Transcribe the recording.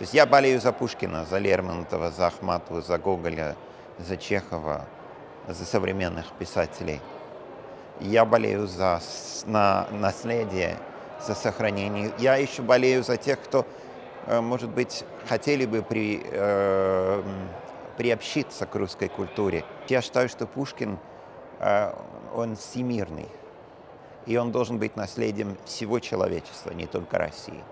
То есть я болею за Пушкина, за Лермонтова, за Ахматову, за Гоголя, за Чехова, за современных писателей. Я болею за на наследие, за сохранение. Я еще болею за тех, кто, э, может быть, хотели бы при, э, приобщиться к русской культуре. Я считаю, что Пушкин, э, он всемирный, и он должен быть наследием всего человечества, не только России.